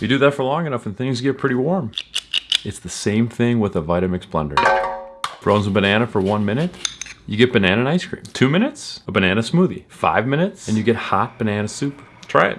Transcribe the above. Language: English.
You do that for long enough and things get pretty warm. It's the same thing with a Vitamix blender. Frozen banana for one minute, you get banana and ice cream. Two minutes, a banana smoothie. Five minutes, and you get hot banana soup. Try it.